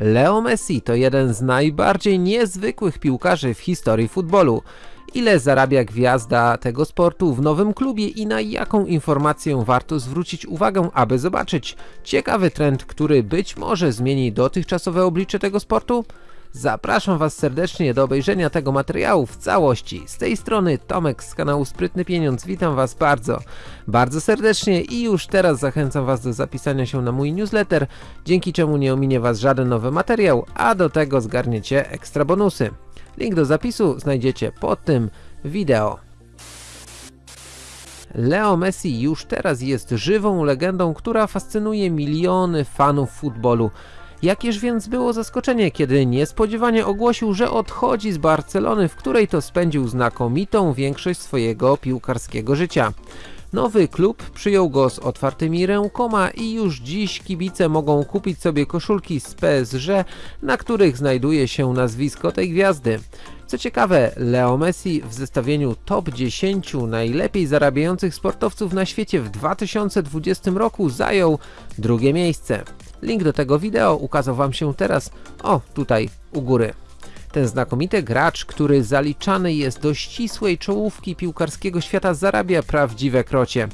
Leo Messi to jeden z najbardziej niezwykłych piłkarzy w historii futbolu. Ile zarabia gwiazda tego sportu w nowym klubie i na jaką informację warto zwrócić uwagę, aby zobaczyć ciekawy trend, który być może zmieni dotychczasowe oblicze tego sportu? Zapraszam Was serdecznie do obejrzenia tego materiału w całości. Z tej strony Tomek z kanału Sprytny Pieniądz. Witam Was bardzo, bardzo serdecznie i już teraz zachęcam Was do zapisania się na mój newsletter, dzięki czemu nie ominie Was żaden nowy materiał, a do tego zgarniecie ekstra bonusy. Link do zapisu znajdziecie pod tym wideo. Leo Messi już teraz jest żywą legendą, która fascynuje miliony fanów futbolu. Jakież więc było zaskoczenie, kiedy niespodziewanie ogłosił, że odchodzi z Barcelony, w której to spędził znakomitą większość swojego piłkarskiego życia. Nowy klub przyjął go z otwartymi rękoma i już dziś kibice mogą kupić sobie koszulki z PSG, na których znajduje się nazwisko tej gwiazdy. Co ciekawe, Leo Messi w zestawieniu top 10 najlepiej zarabiających sportowców na świecie w 2020 roku zajął drugie miejsce. Link do tego wideo ukazał Wam się teraz, o tutaj u góry. Ten znakomity gracz, który zaliczany jest do ścisłej czołówki piłkarskiego świata zarabia prawdziwe krocie.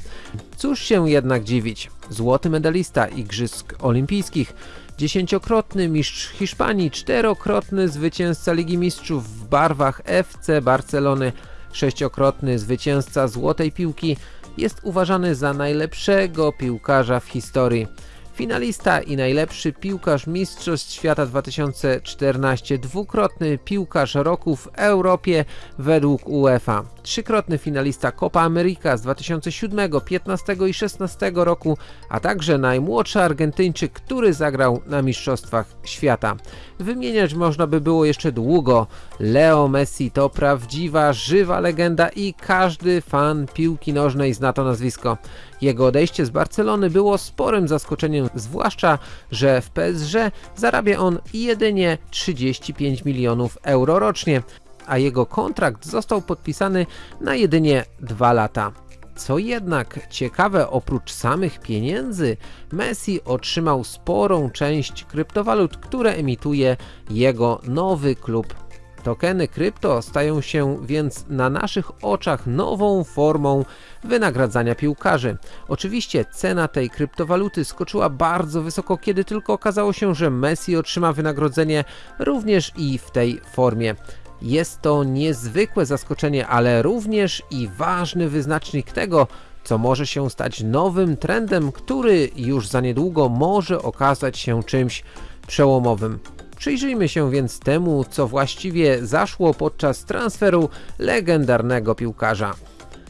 Cóż się jednak dziwić, złoty medalista Igrzysk Olimpijskich, dziesięciokrotny mistrz Hiszpanii, czterokrotny zwycięzca Ligi Mistrzów w barwach FC Barcelony, sześciokrotny zwycięzca Złotej Piłki, jest uważany za najlepszego piłkarza w historii. Finalista i najlepszy piłkarz Mistrzostw Świata 2014, dwukrotny piłkarz roku w Europie według UEFA, trzykrotny finalista Copa America z 2007, 15 i 16 roku, a także najmłodszy Argentyńczyk, który zagrał na Mistrzostwach Świata. Wymieniać można by było jeszcze długo. Leo Messi to prawdziwa, żywa legenda i każdy fan piłki nożnej zna to nazwisko. Jego odejście z Barcelony było sporym zaskoczeniem, zwłaszcza, że w PSG zarabia on jedynie 35 milionów euro rocznie, a jego kontrakt został podpisany na jedynie dwa lata. Co jednak ciekawe, oprócz samych pieniędzy, Messi otrzymał sporą część kryptowalut, które emituje jego nowy klub. Tokeny krypto stają się więc na naszych oczach nową formą wynagradzania piłkarzy. Oczywiście cena tej kryptowaluty skoczyła bardzo wysoko, kiedy tylko okazało się, że Messi otrzyma wynagrodzenie również i w tej formie. Jest to niezwykłe zaskoczenie, ale również i ważny wyznacznik tego, co może się stać nowym trendem, który już za niedługo może okazać się czymś przełomowym. Przyjrzyjmy się więc temu, co właściwie zaszło podczas transferu legendarnego piłkarza.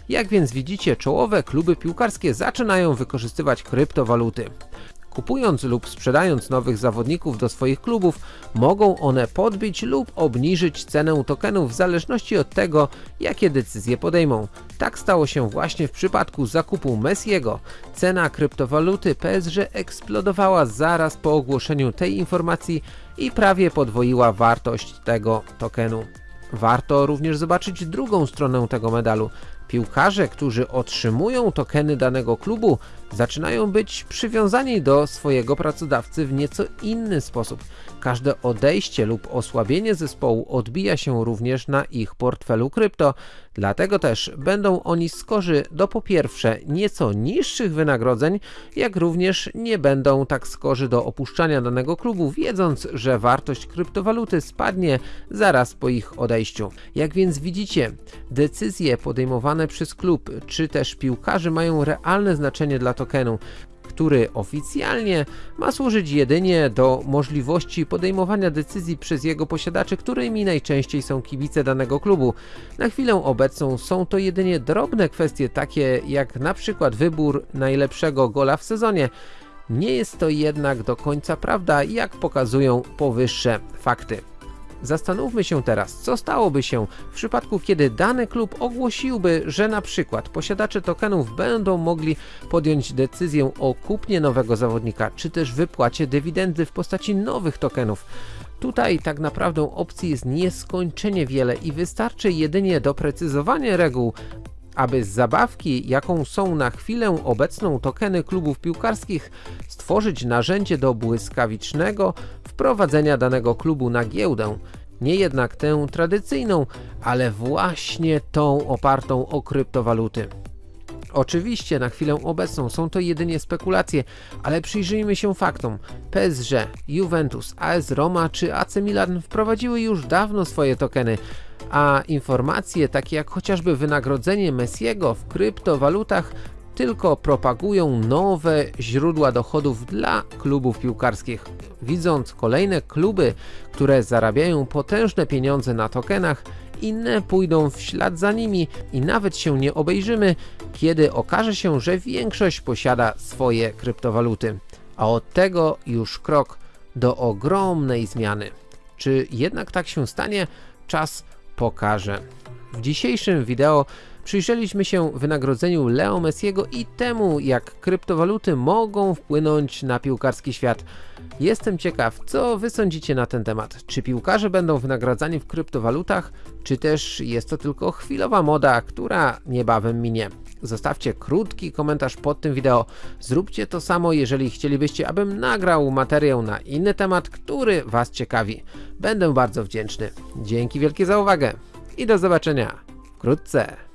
Jak więc widzicie, czołowe kluby piłkarskie zaczynają wykorzystywać kryptowaluty. Kupując lub sprzedając nowych zawodników do swoich klubów, mogą one podbić lub obniżyć cenę tokenów w zależności od tego, jakie decyzje podejmą. Tak stało się właśnie w przypadku zakupu Messiego. Cena kryptowaluty PSG eksplodowała zaraz po ogłoszeniu tej informacji i prawie podwoiła wartość tego tokenu. Warto również zobaczyć drugą stronę tego medalu. Piłkarze, którzy otrzymują tokeny danego klubu, zaczynają być przywiązani do swojego pracodawcy w nieco inny sposób. Każde odejście lub osłabienie zespołu odbija się również na ich portfelu krypto, dlatego też będą oni skorzy do po pierwsze nieco niższych wynagrodzeń, jak również nie będą tak skorzy do opuszczania danego klubu, wiedząc, że wartość kryptowaluty spadnie zaraz po ich odejściu. Jak więc widzicie, decyzje podejmowane przez klub, czy też piłkarzy mają realne znaczenie dla tokenu który oficjalnie ma służyć jedynie do możliwości podejmowania decyzji przez jego posiadaczy, którymi najczęściej są kibice danego klubu. Na chwilę obecną są to jedynie drobne kwestie takie jak na przykład wybór najlepszego gola w sezonie. Nie jest to jednak do końca prawda, jak pokazują powyższe fakty. Zastanówmy się teraz, co stałoby się w przypadku, kiedy dany klub ogłosiłby, że na przykład posiadacze tokenów będą mogli podjąć decyzję o kupnie nowego zawodnika, czy też wypłacie dywidendy w postaci nowych tokenów. Tutaj tak naprawdę opcji jest nieskończenie wiele i wystarczy jedynie doprecyzowanie reguł, aby z zabawki, jaką są na chwilę obecną tokeny klubów piłkarskich, stworzyć narzędzie do błyskawicznego wprowadzenia danego klubu na giełdę. Nie jednak tę tradycyjną, ale właśnie tą opartą o kryptowaluty. Oczywiście na chwilę obecną są to jedynie spekulacje, ale przyjrzyjmy się faktom. PSG, Juventus, AS Roma czy AC Milan wprowadziły już dawno swoje tokeny, a informacje takie jak chociażby wynagrodzenie Messiego w kryptowalutach tylko propagują nowe źródła dochodów dla klubów piłkarskich. Widząc kolejne kluby, które zarabiają potężne pieniądze na tokenach, inne pójdą w ślad za nimi i nawet się nie obejrzymy, kiedy okaże się, że większość posiada swoje kryptowaluty. A od tego już krok do ogromnej zmiany. Czy jednak tak się stanie? Czas pokaże. W dzisiejszym wideo przyjrzeliśmy się wynagrodzeniu Leo Messiego i temu, jak kryptowaluty mogą wpłynąć na piłkarski świat. Jestem ciekaw, co wy sądzicie na ten temat. Czy piłkarze będą wynagradzani w kryptowalutach, czy też jest to tylko chwilowa moda, która niebawem minie? Zostawcie krótki komentarz pod tym wideo. Zróbcie to samo, jeżeli chcielibyście, abym nagrał materiał na inny temat, który was ciekawi. Będę bardzo wdzięczny. Dzięki wielkie za uwagę i do zobaczenia wkrótce.